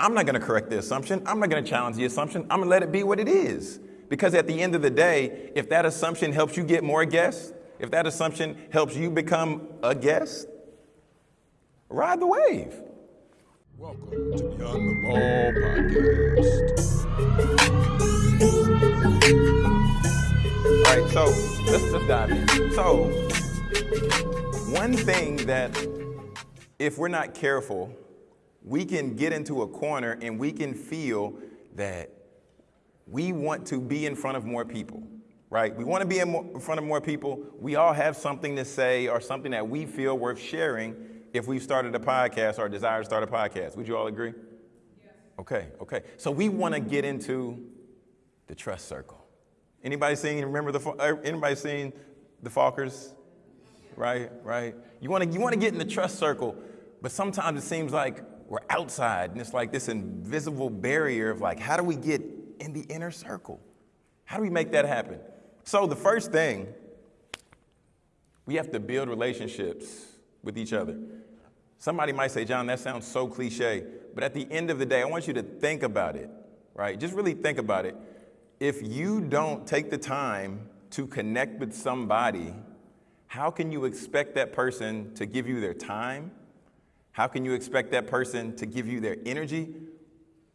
I'm not going to correct the assumption. I'm not going to challenge the assumption. I'm going to let it be what it is. Because at the end of the day, if that assumption helps you get more guests, if that assumption helps you become a guest, ride the wave. Welcome to Beyond the Ball podcast. All right, so let's, let's dive in. So, one thing that, if we're not careful, we can get into a corner and we can feel that we want to be in front of more people, right? We want to be in, more, in, front of more people. We all have something to say or something that we feel worth sharing if we've started a podcast or desire to start a podcast. Would you all agree? Yes. Okay, okay. So we want to get into the trust circle. Anybody seen, remember the, uh, anybody seen the Fockers? Right, right. You want to you want to get in the trust circle, but sometimes it seems like we're outside and it's like this invisible barrier of like, how do we get in the inner circle. How do we make that happen? So, the first thing, we have to build relationships with each other. Somebody might say, John, that sounds so cliche, but at the end of the day, I want you to think about it, right? Just really think about it. If you don't take the time to connect with somebody, how can you expect that person to give you their time? How can you expect that person to give you their energy?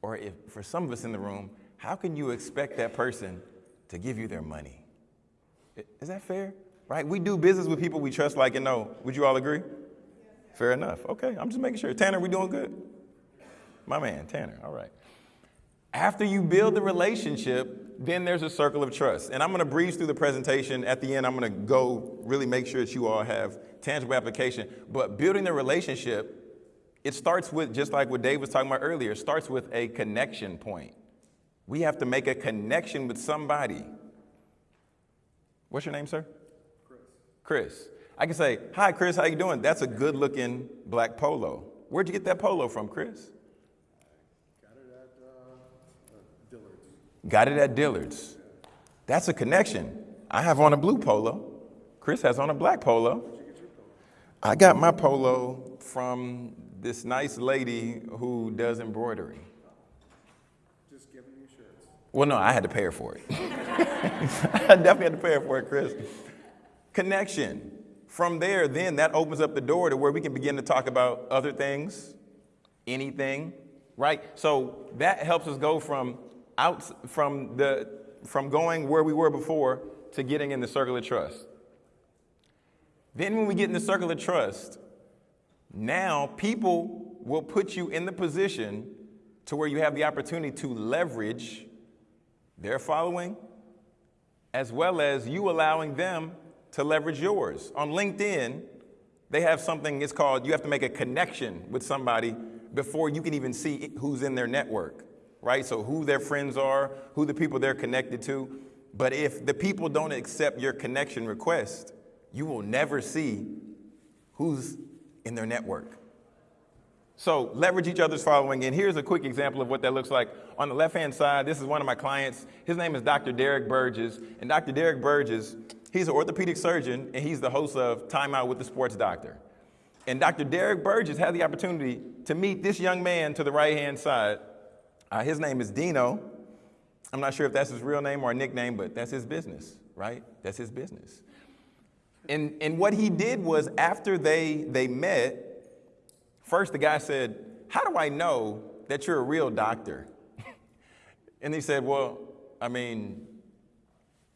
Or if for some of us in the room, how can you expect that person to give you their money? Is that fair? Right? We do business with people we trust, like and know. Would you all agree? Fair enough. Okay, I'm just making sure. Tanner, we doing good? My man, Tanner. All right. After you build the relationship, then there's a circle of trust. And I'm going to breeze through the presentation. At the end, I'm going to go really make sure that you all have tangible application. But building the relationship, it starts with, just like what Dave was talking about earlier, it starts with a connection point. We have to make a connection with somebody. What's your name, sir? Chris. Chris. I can say, "Hi, Chris. How you doing?" That's a good-looking black polo. Where'd you get that polo from, Chris? Got it at uh, Dillard's. Got it at Dillard's. That's a connection. I have on a blue polo. Chris has on a black polo. I got my polo from this nice lady who does embroidery. Well, no, I had to pay her for it. I definitely had to pay her for it, Chris. Connection. From there, then that opens up the door to where we can begin to talk about other things, anything, right? So that helps us go from out from the from going where we were before to getting in the circle of trust. Then when we get in the circle of trust, now people will put you in the position to where you have the opportunity to leverage their following, as well as you allowing them to leverage yours. On LinkedIn, they have something, it's called, you have to make a connection with somebody before you can even see who's in their network, right? So who their friends are, who the people they're connected to. But if the people don't accept your connection request, you will never see who's in their network. So leverage each other's following. And here's a quick example of what that looks like. On the left-hand side, this is one of my clients. His name is Dr. Derek Burgess. And Dr. Derek Burgess, he's an orthopedic surgeon, and he's the host of Time Out with the Sports Doctor. And Dr. Derek Burgess had the opportunity to meet this young man to the right-hand side. Uh, his name is Dino. I'm not sure if that's his real name or a nickname, but that's his business, right? That's his business. And, and what he did was after they, they met, First, the guy said, How do I know that you're a real doctor? and he said, Well, I mean,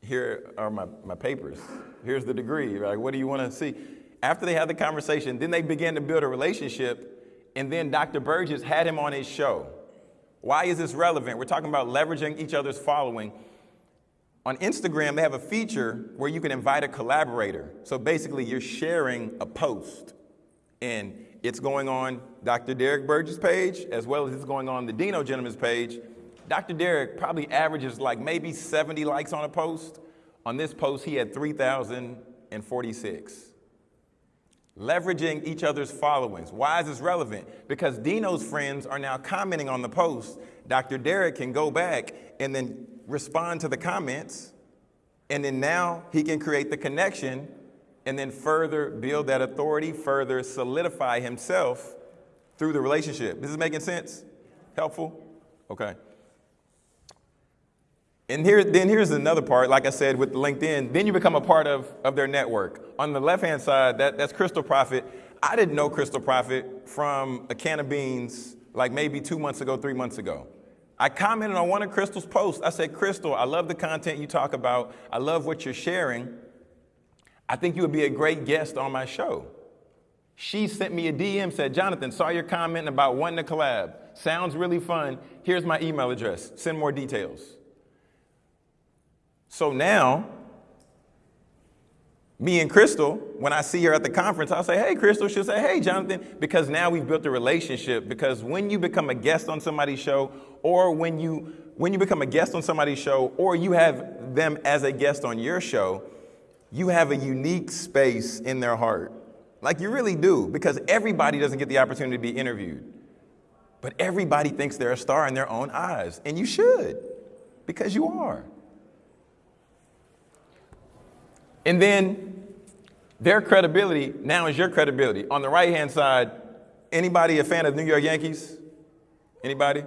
here are my, my papers. Here's the degree. Like, what do you want to see? After they had the conversation, then they began to build a relationship. And then Dr. Burgess had him on his show. Why is this relevant? We're talking about leveraging each other's following. On Instagram, they have a feature where you can invite a collaborator. So basically, you're sharing a post. And it's going on Dr. Derek Burgess' page, as well as it's going on the Dino gentleman's page. Dr. Derek probably averages like maybe 70 likes on a post. On this post, he had 3,046. Leveraging each other's followings. Why is this relevant? Because Dino's friends are now commenting on the post. Dr. Derek can go back and then respond to the comments, and then now he can create the connection and then further build that authority, further solidify himself through the relationship. This is making sense? Helpful? Okay. And here, then here's another part, like I said with LinkedIn, then you become a part of, of their network. On the left hand side, that, that's Crystal Profit. I didn't know Crystal Profit from a can of beans like maybe two months ago, three months ago. I commented on one of Crystal's posts. I said, Crystal, I love the content you talk about. I love what you're sharing. I think you would be a great guest on my show. She sent me a DM, said, Jonathan, saw your comment about wanting to collab. Sounds really fun. Here's my email address. Send more details. So now, me and Crystal, when I see her at the conference, I'll say, hey, Crystal. She'll say, hey, Jonathan, because now we've built a relationship. Because when you become a guest on somebody's show, or when you, when you become a guest on somebody's show, or you have them as a guest on your show, you have a unique space in their heart. Like you really do, because everybody doesn't get the opportunity to be interviewed. But everybody thinks they're a star in their own eyes, and you should, because you are. And then their credibility now is your credibility. On the right hand side, anybody a fan of New York Yankees? Anybody?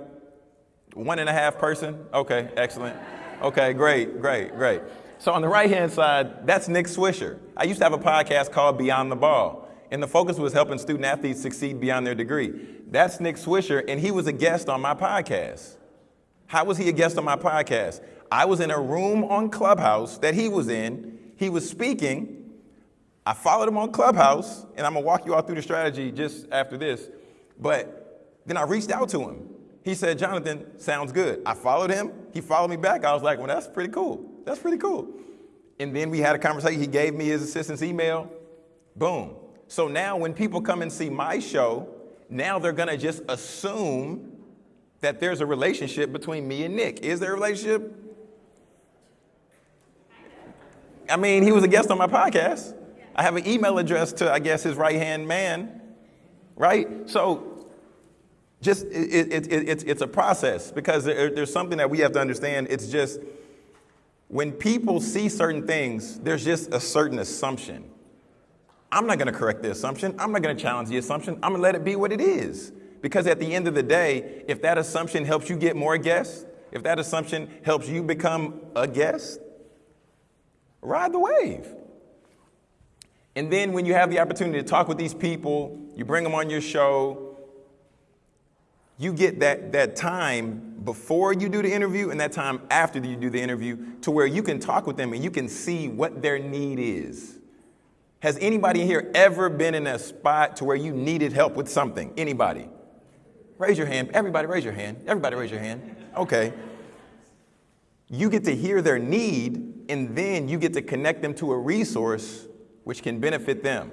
One and a half person? Okay, excellent. Okay, great, great, great. So on the right hand side, that's Nick Swisher. I used to have a podcast called Beyond the Ball, and the focus was helping student athletes succeed beyond their degree. That's Nick Swisher, and he was a guest on my podcast. How was he a guest on my podcast? I was in a room on Clubhouse that he was in. He was speaking. I followed him on Clubhouse, and I'm gonna walk you all through the strategy just after this. But then I reached out to him. He said, Jonathan, sounds good. I followed him. He followed me back. I was like, well, that's pretty cool. That's pretty cool. And then we had a conversation. He gave me his assistant's email. Boom. So now when people come and see my show, now they're gonna just assume that there's a relationship between me and Nick. Is there a relationship? I mean, he was a guest on my podcast. I have an email address to, I guess, his right hand man, right? So just it, it, it, it's, it's a process because there, there's something that we have to understand. It's just when people see certain things, there's just a certain assumption. I'm not going to correct the assumption. I'm not going to challenge the assumption. I'm going to let it be what it is. Because at the end of the day, if that assumption helps you get more guests, if that assumption helps you become a guest, ride the wave. And then when you have the opportunity to talk with these people, you bring them on your show, you get that, that time before you do the interview and that time after you do the interview to where you can talk with them and you can see what their need is. Has anybody here ever been in a spot to where you needed help with something? Anybody? Raise your hand. Everybody raise your hand. Everybody raise your hand. Okay. You get to hear their need and then you get to connect them to a resource which can benefit them.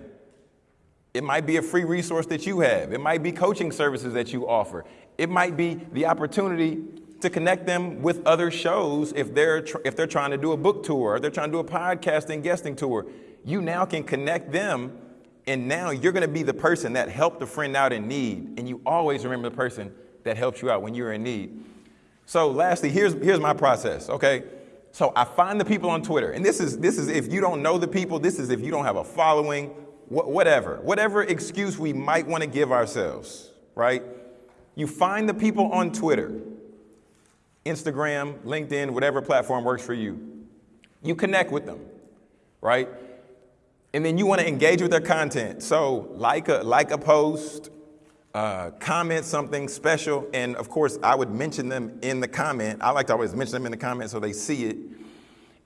It might be a free resource that you have. It might be coaching services that you offer. It might be the opportunity to connect them with other shows if they're, if they're trying to do a book tour or they're trying to do a podcasting guesting tour. You now can connect them, and now you're going to be the person that helped a friend out in need. And you always remember the person that helped you out when you're in need. So, lastly, here's, here's my process, okay? So I find the people on Twitter, and this is this is if you don't know the people, this is if you don't have a following, wh- whatever, whatever excuse we might want to give ourselves, right? You find the people on Twitter, Instagram, LinkedIn, whatever platform works for you. You connect with them, right? And then you want to engage with their content. So like a like a post, uh, comment something special, and of course, I would mention them in the comment. I like to always mention them in the comment so they see it.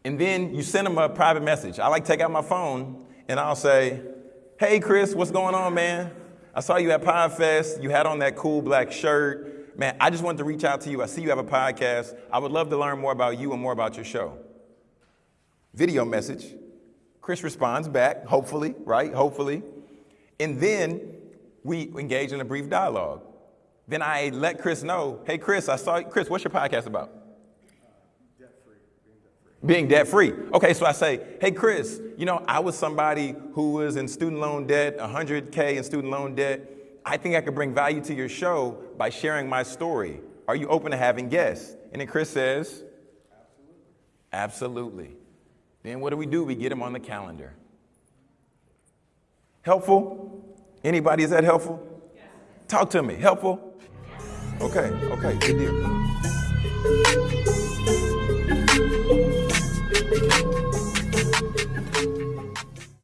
And then you send them a private message. I like to take out my phone and I'll say, Hey, Chris, what's going on, man? I saw you at PodFest. You had on that cool black shirt. Man, I just wanted to reach out to you. I see you have a podcast. I would love to learn more about you and more about your show. Video message. Chris responds back, hopefully, right? Hopefully. And then we engage in a brief dialogue. Then I let Chris know, hey, Chris, I saw, Chris, what's your podcast about? Debt free. Being debt free. Okay, so I say, hey, Chris, you know, I was somebody who was in student loan debt, 100K in student loan debt. I think I could bring value to your show by sharing my story. Are you open to having guests? And then Chris says, absolutely. Absolutely. Then what do we do? We get him on the calendar. Helpful? Anybody, is that helpful? Talk to me. Helpful? Okay, okay, good deal.